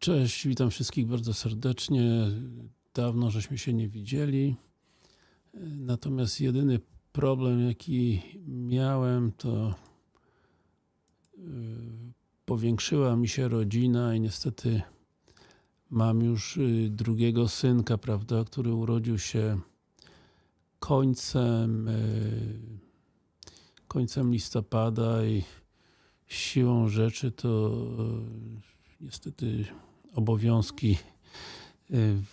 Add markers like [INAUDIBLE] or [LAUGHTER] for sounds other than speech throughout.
Cześć, witam wszystkich bardzo serdecznie. Dawno żeśmy się nie widzieli. Natomiast jedyny problem jaki miałem to yy, powiększyła mi się rodzina i niestety mam już yy, drugiego synka, prawda, który urodził się końcem yy, końcem listopada i siłą rzeczy to niestety obowiązki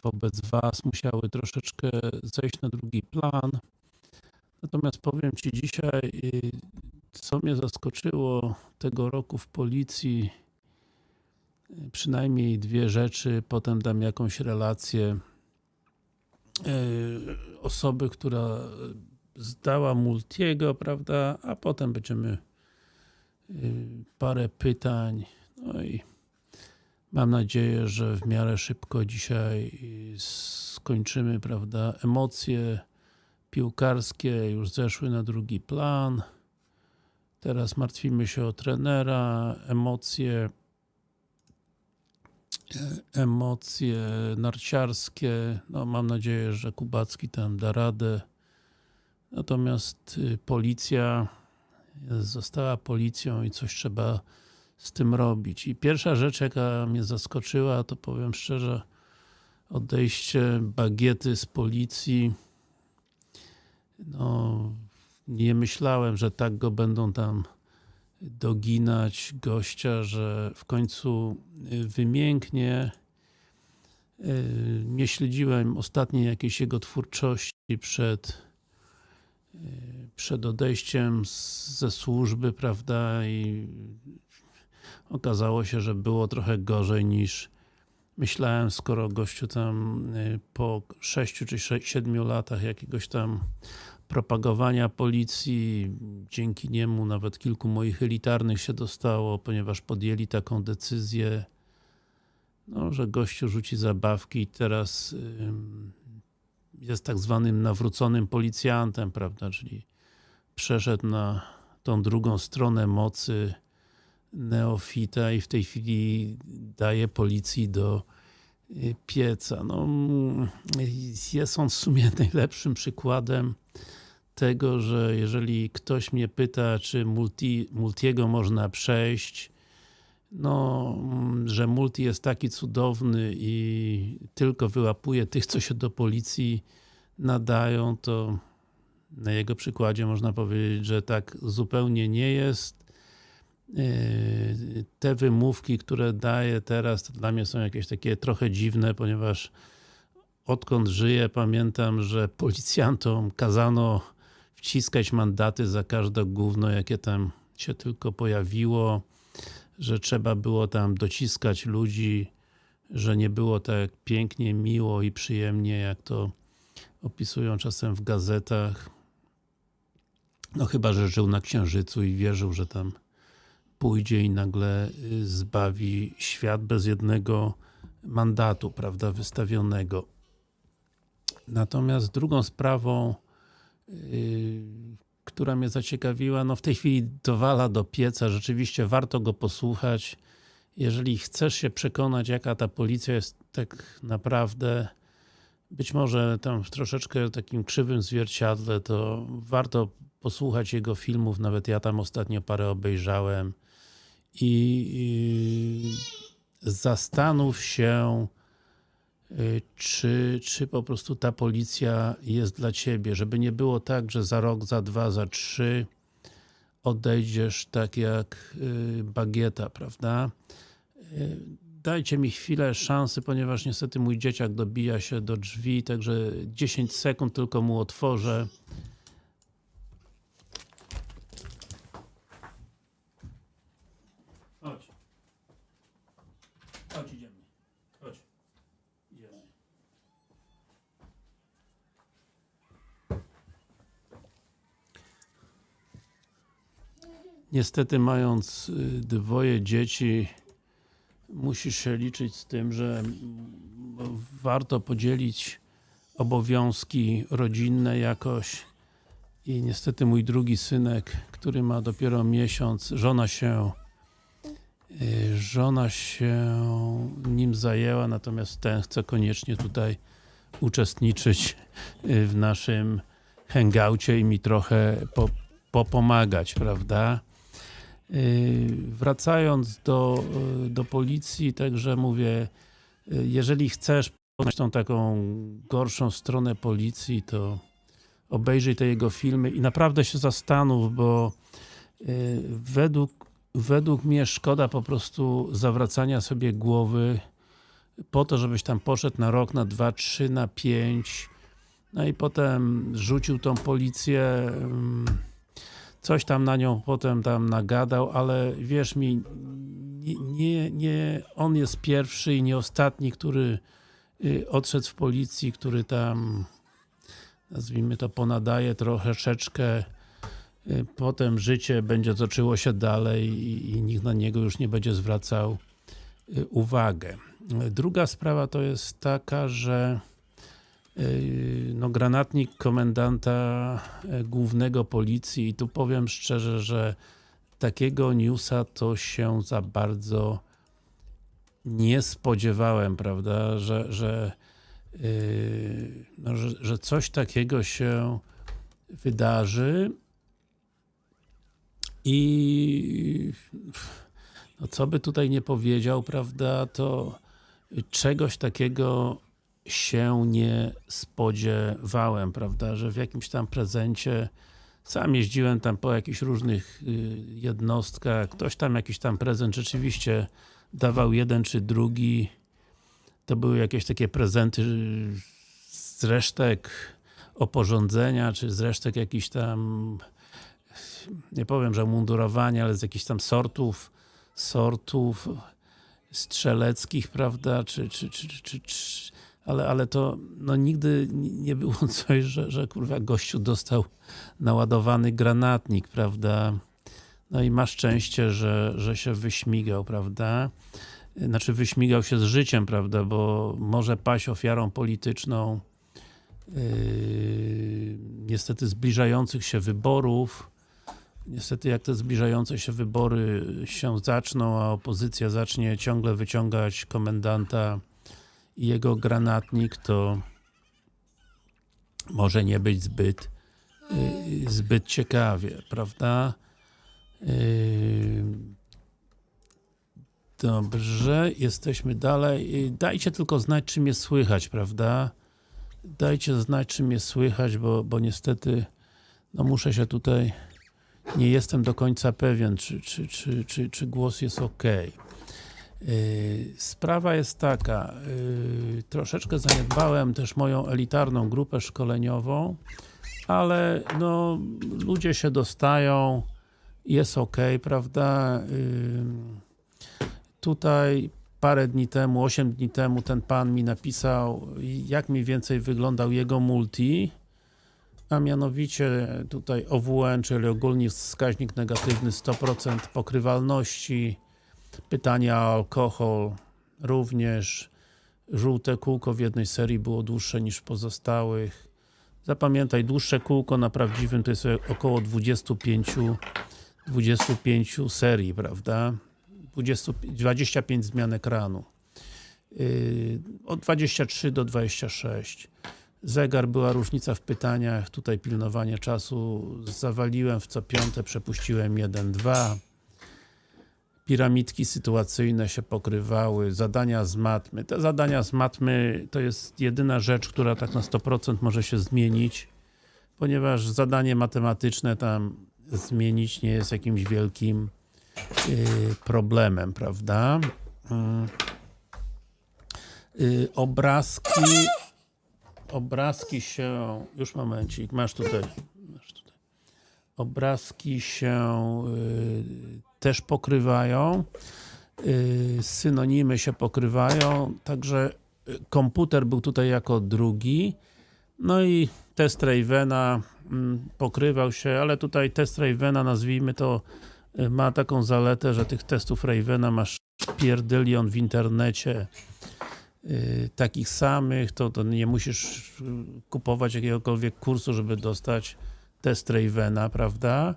wobec Was musiały troszeczkę zejść na drugi plan. Natomiast powiem Ci dzisiaj, co mnie zaskoczyło tego roku w policji, przynajmniej dwie rzeczy, potem dam jakąś relację osoby, która zdała Multiego, prawda, a potem będziemy parę pytań, no i mam nadzieję, że w miarę szybko dzisiaj skończymy, prawda, emocje piłkarskie już zeszły na drugi plan. Teraz martwimy się o trenera, emocje emocje narciarskie, no mam nadzieję, że Kubacki tam da radę. Natomiast policja została policją i coś trzeba z tym robić. I pierwsza rzecz, jaka mnie zaskoczyła, to powiem szczerze, odejście bagiety z policji. No, nie myślałem, że tak go będą tam doginać gościa, że w końcu wymięknie. Nie śledziłem ostatniej jakiejś jego twórczości przed przed odejściem ze służby, prawda, i okazało się, że było trochę gorzej niż myślałem, skoro gościu tam po 6 czy 7 latach jakiegoś tam propagowania policji, dzięki niemu nawet kilku moich elitarnych się dostało, ponieważ podjęli taką decyzję, no, że gościu rzuci zabawki i teraz jest tak zwanym nawróconym policjantem, prawda, czyli przeszedł na tą drugą stronę mocy neofita i w tej chwili daje policji do pieca. No, jest on w sumie [LAUGHS] najlepszym przykładem tego, że jeżeli ktoś mnie pyta, czy multi, Multiego można przejść, no, że Multi jest taki cudowny i tylko wyłapuje tych, co się do policji nadają, to na jego przykładzie można powiedzieć, że tak zupełnie nie jest. Te wymówki, które daje teraz, to dla mnie są jakieś takie trochę dziwne, ponieważ odkąd żyję, pamiętam, że policjantom kazano wciskać mandaty za każde gówno, jakie tam się tylko pojawiło, że trzeba było tam dociskać ludzi, że nie było tak pięknie, miło i przyjemnie, jak to opisują czasem w gazetach. No chyba, że żył na Księżycu i wierzył, że tam pójdzie i nagle zbawi świat bez jednego mandatu, prawda, wystawionego. Natomiast drugą sprawą, yy, która mnie zaciekawiła, no w tej chwili dowala do pieca, rzeczywiście warto go posłuchać. Jeżeli chcesz się przekonać, jaka ta policja jest tak naprawdę, być może tam w troszeczkę takim krzywym zwierciadle, to warto posłuchać jego filmów, nawet ja tam ostatnio parę obejrzałem i, zastanów się, czy, czy po prostu ta policja jest dla Ciebie, żeby nie było tak, że za rok, za dwa, za trzy odejdziesz tak jak bagieta, prawda? Dajcie mi chwilę szansy, ponieważ niestety mój dzieciak dobija się do drzwi, także 10 sekund tylko mu otworzę. Niestety mając dwoje dzieci musisz się liczyć z tym, że warto podzielić obowiązki rodzinne jakoś i niestety mój drugi synek, który ma dopiero miesiąc, żona się Y, Żona się nim zajęła, natomiast ten chce koniecznie tutaj uczestniczyć y, w naszym hangoucie i mi trochę po, popomagać, prawda? Y, Wracając do, y, do policji, także mówię, y, jeżeli chcesz poznać tą taką gorszą stronę policji, to obejrzyj te jego filmy i naprawdę się zastanów, bo według, według mnie szkoda po prostu zawracania sobie głowy po to, żebyś tam poszedł na rok, na dwa, trzy, na pięć no i potem rzucił tą policję ym, coś tam na nią potem tam nagadał, ale wierz mi nie, nie, on jest pierwszy i nie ostatni, który y, odszedł w policji, który tam nazwijmy to ponadaje troszeczkę y, potem życie będzie toczyło się dalej i, i nikt na niego już nie będzie zwracał y, uwagę. Druga sprawa to jest taka, że no, granatnik komendanta y, głównego policji. I tu powiem szczerze, że takiego newsa to się za bardzo nie spodziewałem, prawda, że, że, yy, no, że, że coś takiego się wydarzy. I no, co by tutaj nie powiedział, prawda, to czegoś takiego się nie spodziewałem, prawda, że w jakimś tam prezencie sam jeździłem tam po jakichś różnych y, jednostkach, ktoś tam jakiś tam prezent rzeczywiście dawał jeden czy drugi. To były jakieś takie prezenty z resztek oporządzenia, czy z resztek jakichś tam nie powiem, że mundurowania, ale z jakichś tam sortów sortów strzeleckich, prawda, czy, czy, czy, czy, czy ale, ale to no nigdy nie było [LAUGHS] coś, że, że kurwa gościu dostał naładowany granatnik, prawda, no i ma szczęście, że, że się wyśmigał, prawda, znaczy wyśmigał się z życiem, prawda, bo może paść ofiarą polityczną yy, niestety zbliżających się wyborów. Niestety jak te zbliżające się wybory się zaczną, a opozycja zacznie ciągle wyciągać komendanta jego granatnik, to może nie być zbyt yy, zbyt ciekawie, prawda? Yy, Dobrze, jesteśmy dalej. Dajcie tylko znać, czy mnie słychać, prawda? Dajcie znać, czy mnie słychać, bo, bo niestety no muszę się tutaj nie jestem do końca pewien, czy, czy, czy, czy, czy głos jest ok. Sprawa jest taka, yy, troszeczkę zaniedbałem też moją elitarną grupę szkoleniową, ale no ludzie się dostają, jest ok, prawda? Yy, tutaj parę dni temu, 8 dni temu ten pan mi napisał, jak mniej więcej wyglądał jego multi, a mianowicie tutaj OWN, czyli ogólnie wskaźnik negatywny 100% pokrywalności, pytania o alkohol również, żółte kółko w jednej serii było dłuższe niż w pozostałych. Zapamiętaj, dłuższe kółko na prawdziwym to jest około 25 25 serii, prawda? 20, 25 zmian ekranu. Yy, od 23 do 26. Zegar, była różnica w pytaniach, tutaj pilnowanie czasu, zawaliłem w co piąte, przepuściłem 1, 2. Piramidki sytuacyjne się pokrywały, zadania z matmy. Te zadania z matmy to jest jedyna rzecz, która tak na 100% może się zmienić, ponieważ zadanie matematyczne tam zmienić nie jest jakimś wielkim yy, problemem, prawda? Yy, yy, obrazki obrazki się, już momencik, masz tutaj. Obrazki się y, też pokrywają, y, synonimy się pokrywają, także y, komputer był tutaj jako drugi, no i test Ravena mm, pokrywał się, ale tutaj test Ravena, nazwijmy to, ma taką zaletę, że tych testów Ravena masz pierdylion w internecie, takich samych, to, to nie musisz kupować jakiegokolwiek kursu, żeby dostać test Ravena, prawda?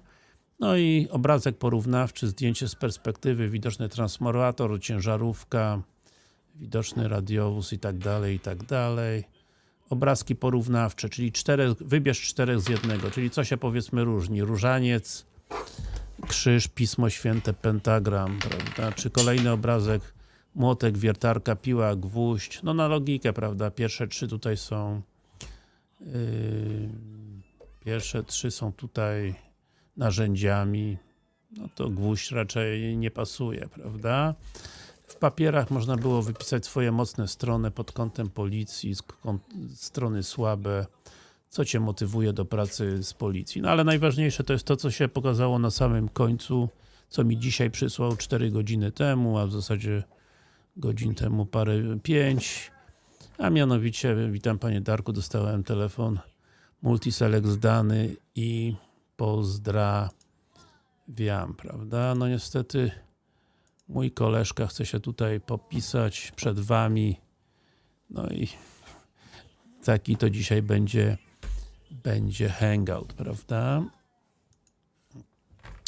No i obrazek porównawczy, zdjęcie z perspektywy, widoczny transformator, ciężarówka, widoczny radiowóz i tak dalej, i tak dalej. Obrazki porównawcze, czyli czterech, wybierz czterech z jednego, czyli co się powiedzmy różni. Różaniec, krzyż, Pismo Święte, pentagram, prawda? Czy kolejny obrazek, młotek, wiertarka, piła, gwóźdź. No na logikę, prawda? Pierwsze trzy tutaj są yy, pierwsze trzy są tutaj narzędziami. No to gwóźdź raczej nie pasuje, prawda? W papierach można było wypisać swoje mocne strony pod kątem policji, strony słabe, co Cię motywuje do pracy z policji. No ale najważniejsze to jest to, co się pokazało na samym końcu, co mi dzisiaj przysłał 4 godziny temu, a w zasadzie godzin temu parę, 5. A mianowicie, witam Panie Darku, dostałem telefon Multiselect zdany i pozdrawiam, prawda? No niestety mój koleżka chce się tutaj popisać przed Wami. No i taki to dzisiaj będzie będzie hangout, prawda?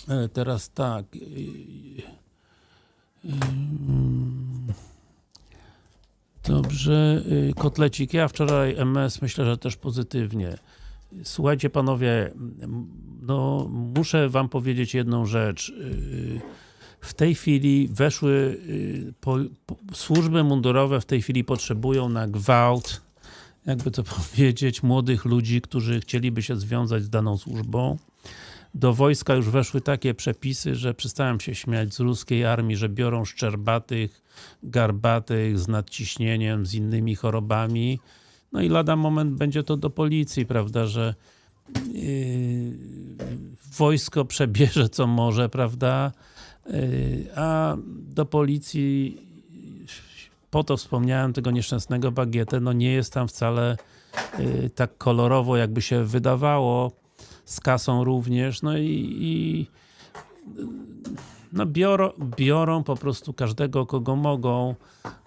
E, teraz tak. Dobrze, kotlecik. Ja wczoraj MS myślę, że też pozytywnie. Słuchajcie panowie, no muszę wam powiedzieć jedną rzecz. W tej chwili weszły, po, po, służby mundurowe w tej chwili potrzebują na gwałt jakby to [LAUGHS] powiedzieć, młodych ludzi, którzy chcieliby się związać z daną służbą. Do wojska już weszły takie przepisy, że przestałem się śmiać z ruskiej armii, że biorą szczerbatych, garbatych, z nadciśnieniem, z innymi chorobami. No i lada moment będzie to do policji, prawda, że yy, wojsko przebierze co może, prawda, yy, a do policji po to wspomniałem tego nieszczęsnego bagietę, no nie jest tam wcale y, tak kolorowo, jakby się wydawało, z kasą również, no i, i no biorą, biorą po prostu każdego, kogo mogą,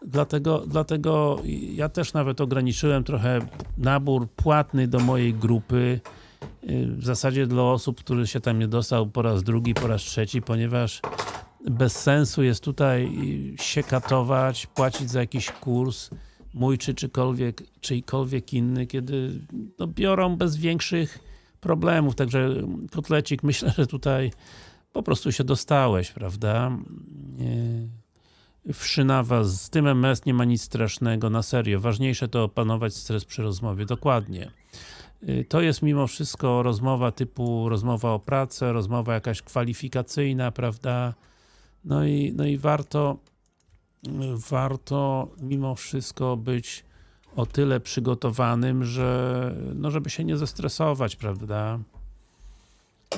dlatego, dlatego ja też nawet ograniczyłem trochę nabór płatny do mojej grupy, y, w zasadzie dla osób, który się tam nie dostał po raz drugi, po raz trzeci, ponieważ bez sensu jest tutaj się katować, płacić za jakiś kurs, mój czy czykolwiek, czyjkolwiek inny, kiedy no, biorą bez większych problemów, także kotlecik, myślę, że tutaj po prostu się dostałeś, prawda? Wszyna was, z tym MS nie ma nic strasznego, na serio. Ważniejsze to opanować stres przy rozmowie, dokładnie. To jest mimo wszystko rozmowa typu rozmowa o pracę, rozmowa jakaś kwalifikacyjna, prawda? No i, no i warto, warto mimo wszystko być o tyle przygotowanym, że no żeby się nie zestresować, prawda?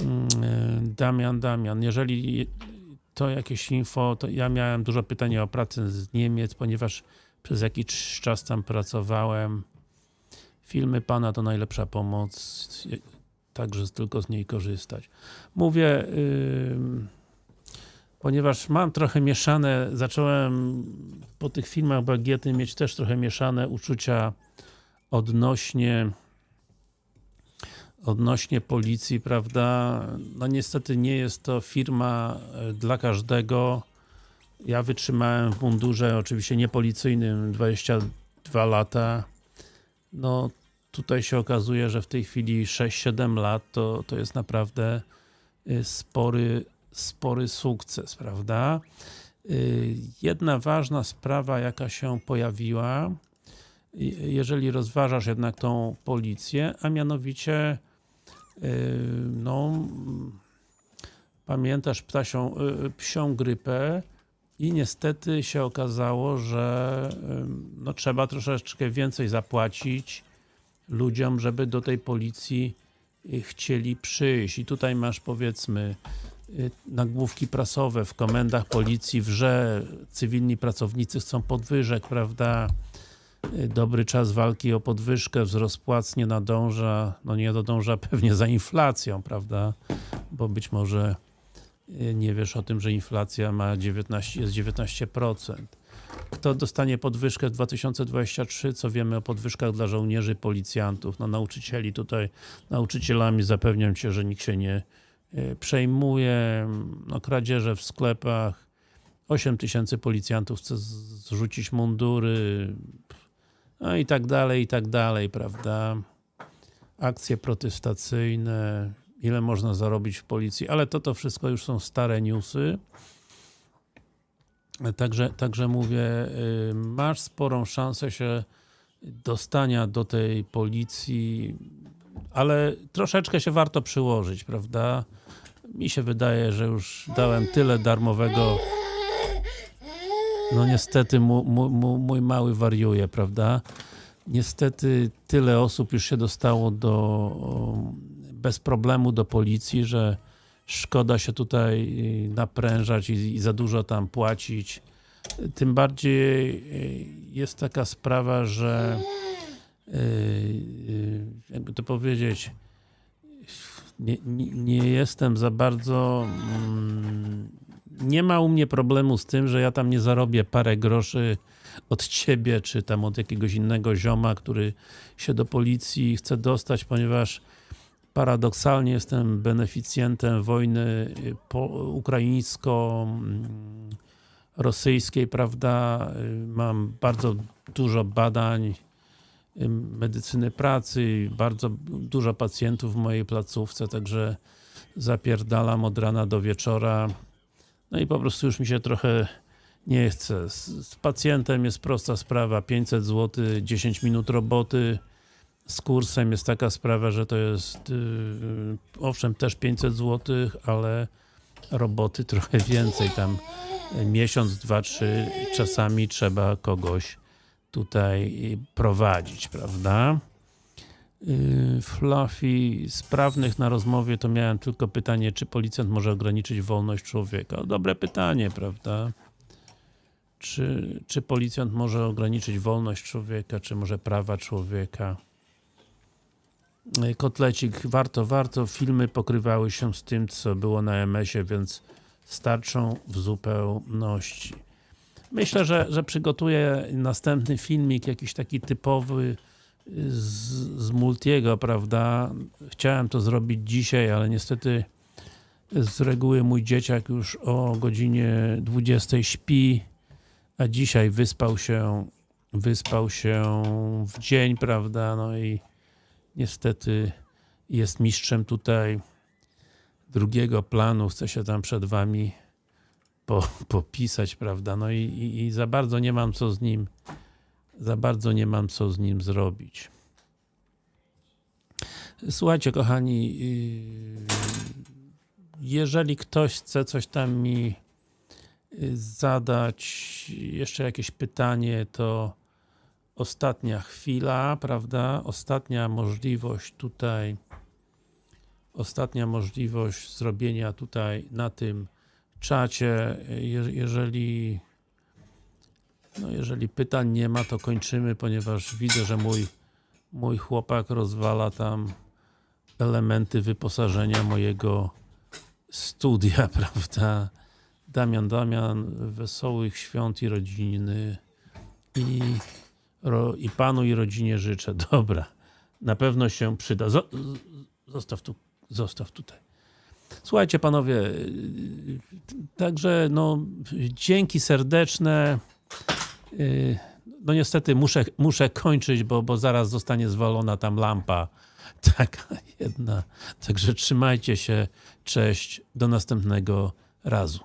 Mm, Damian, Damian, jeżeli to jakieś info, to ja miałem dużo pytań o pracę z Niemiec, ponieważ przez jakiś czas tam pracowałem. Filmy Pana to najlepsza pomoc, także tylko z niej korzystać. Mówię, yy, ponieważ mam trochę mieszane, zacząłem po tych filmach Bagiety mieć też trochę mieszane uczucia odnośnie odnośnie policji, prawda, no niestety nie jest to firma e, dla każdego. Ja wytrzymałem w mundurze, oczywiście niepolicyjnym, 22 lata. No tutaj się okazuje, że w tej chwili 6-7 lat to, to jest naprawdę e, spory spory sukces, prawda? Y, jedna ważna sprawa, jaka się pojawiła, jeżeli rozważasz jednak tą policję, a mianowicie no pamiętasz ptasią, y, psią grypę i niestety się okazało, że no, trzeba troszeczkę więcej zapłacić ludziom, żeby do tej policji chcieli przyjść. I tutaj masz powiedzmy nagłówki prasowe w komendach policji wrze, cywilni pracownicy chcą podwyżek, prawda? Dobry czas walki o podwyżkę, wzrost płac nie nadąża, no nie nadąża [LAUGHS] pewnie za inflacją, prawda? Bo być może y, nie wiesz o tym, że inflacja ma 19, jest 19%. Kto dostanie podwyżkę w 2023? Co wiemy o podwyżkach dla żołnierzy, policjantów? No nauczycieli tutaj, nauczycielami zapewniam Cię, że nikt się nie y, przejmuje no, kradzieże w sklepach, 8 tysięcy policjantów chce zrzucić mundury, no i tak dalej, i tak dalej, prawda? Akcje protestacyjne, ile można zarobić w policji, ale to to wszystko już są stare newsy. Także, także mówię, y, masz sporą szansę się dostania do tej policji, ale troszeczkę się warto przyłożyć, prawda? Mi się wydaje, że już dałem tyle darmowego no niestety mój mały wariuje, prawda? Niestety tyle osób już się dostało do o, bez problemu do policji, że szkoda się tutaj y, naprężać i, i za dużo tam płacić. Tym bardziej y, jest taka sprawa, że y, jakby to powiedzieć nie, nie, nie jestem za bardzo mm, nie ma u mnie problemu z tym, że ja tam nie zarobię parę groszy od ciebie, czy tam od jakiegoś innego zioma, który się do policji chce dostać, ponieważ paradoksalnie jestem beneficjentem wojny y, ukraińsko-rosyjskiej, prawda? Y, Mam bardzo dużo badań y, medycyny pracy, bardzo dużo pacjentów w mojej placówce, także zapierdalam od rana do wieczora. No i po prostu już mi się trochę nie chce. Z, pacjentem jest prosta sprawa, 500 zł, 10 minut roboty. Z kursem jest taka sprawa, że to jest yy, owszem też 500 zł, ale roboty [LAUGHS] trochę więcej, tam miesiąc, dwa, trzy, czasami trzeba kogoś tutaj prowadzić, prawda? Yy, Fluffy, sprawnych na rozmowie to miałem tylko pytanie, czy policjant może ograniczyć wolność człowieka? Dobre pytanie, prawda? Czy, czy policjant może ograniczyć wolność człowieka, czy może prawa człowieka? Yy, Kotlecik, warto, warto. Filmy pokrywały się z tym, co było na MS-ie, więc starczą w zupełności. Myślę, że, że przygotuję następny filmik, jakiś taki typowy, z, z Multiego, prawda? Chciałem to zrobić dzisiaj, ale niestety z reguły mój dzieciak już o godzinie 20 śpi, a dzisiaj wyspał się wyspał się w dzień, prawda? No i niestety jest mistrzem tutaj drugiego planu, chce się tam przed wami po, popisać, prawda? No i, i, i za bardzo nie mam co z nim za bardzo nie mam co z nim zrobić. Słuchajcie, kochani, yy, jeżeli ktoś chce coś tam mi yy, zadać, jeszcze jakieś pytanie, to ostatnia chwila, prawda? Ostatnia możliwość tutaj, ostatnia możliwość zrobienia tutaj na tym czacie, Je- jeżeli no jeżeli pytań nie ma, to kończymy, ponieważ widzę, że mój, mój chłopak rozwala tam elementy wyposażenia mojego studia, [LAUGHS] prawda? Damian, Damian, wesołych świąt i rodziny i, ro, i panu i rodzinie życzę. [LAUGHS] Dobra, na pewno się przyda. Zostaw tu, zostaw tutaj. Słuchajcie panowie, także no dzięki serdeczne. Yy, No niestety muszę, muszę kończyć, bo, bo zaraz zostanie zwalona tam lampa. [LAUGHS] Taka jedna. Także trzymajcie się. Cześć. Do następnego razu.